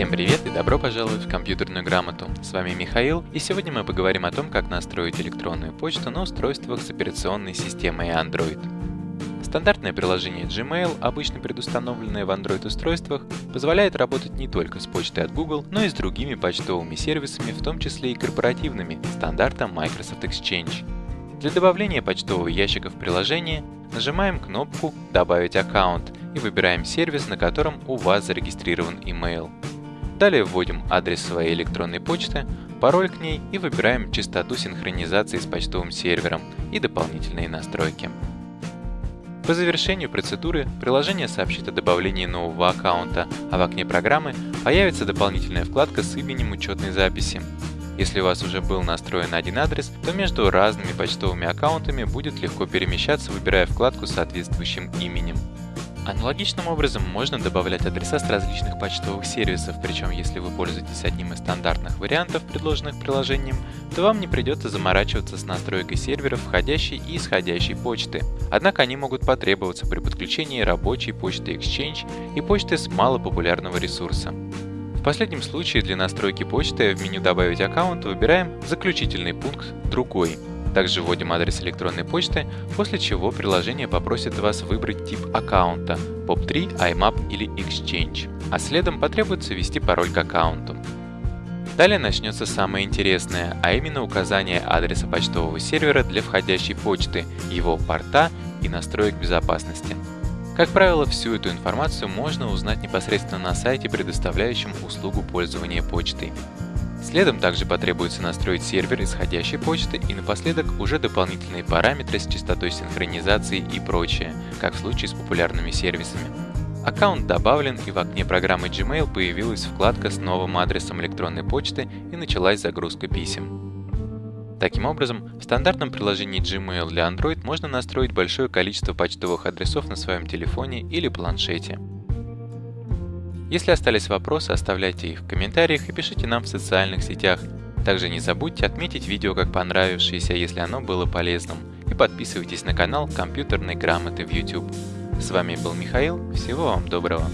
Всем привет и добро пожаловать в компьютерную грамоту. С вами Михаил, и сегодня мы поговорим о том, как настроить электронную почту на устройствах с операционной системой Android. Стандартное приложение Gmail, обычно предустановленное в Android-устройствах, позволяет работать не только с почтой от Google, но и с другими почтовыми сервисами, в том числе и корпоративными, стандартом Microsoft Exchange. Для добавления почтового ящика в приложение нажимаем кнопку «Добавить аккаунт» и выбираем сервис, на котором у вас зарегистрирован email. Далее вводим адрес своей электронной почты, пароль к ней и выбираем частоту синхронизации с почтовым сервером и дополнительные настройки. По завершению процедуры приложение сообщит о добавлении нового аккаунта, а в окне программы появится дополнительная вкладка с именем учетной записи. Если у вас уже был настроен один адрес, то между разными почтовыми аккаунтами будет легко перемещаться, выбирая вкладку с соответствующим именем. Аналогичным образом можно добавлять адреса с различных почтовых сервисов, причем если вы пользуетесь одним из стандартных вариантов, предложенных приложением, то вам не придется заморачиваться с настройкой серверов входящей и исходящей почты. Однако они могут потребоваться при подключении рабочей почты Exchange и почты с малопопулярного ресурса. В последнем случае для настройки почты в меню «Добавить аккаунт» выбираем заключительный пункт «Другой», также вводим адрес электронной почты, после чего приложение попросит вас выбрать тип аккаунта POP3, IMAP или Exchange, а следом потребуется ввести пароль к аккаунту. Далее начнется самое интересное, а именно указание адреса почтового сервера для входящей почты, его порта и настроек безопасности. Как правило, всю эту информацию можно узнать непосредственно на сайте, предоставляющем услугу пользования почтой. Следом также потребуется настроить сервер исходящей почты и напоследок уже дополнительные параметры с частотой синхронизации и прочее, как в случае с популярными сервисами. Аккаунт добавлен и в окне программы Gmail появилась вкладка с новым адресом электронной почты и началась загрузка писем. Таким образом, в стандартном приложении Gmail для Android можно настроить большое количество почтовых адресов на своем телефоне или планшете. Если остались вопросы, оставляйте их в комментариях и пишите нам в социальных сетях. Также не забудьте отметить видео как понравившееся, если оно было полезным, и подписывайтесь на канал компьютерной грамоты в YouTube. С вами был Михаил, всего вам доброго!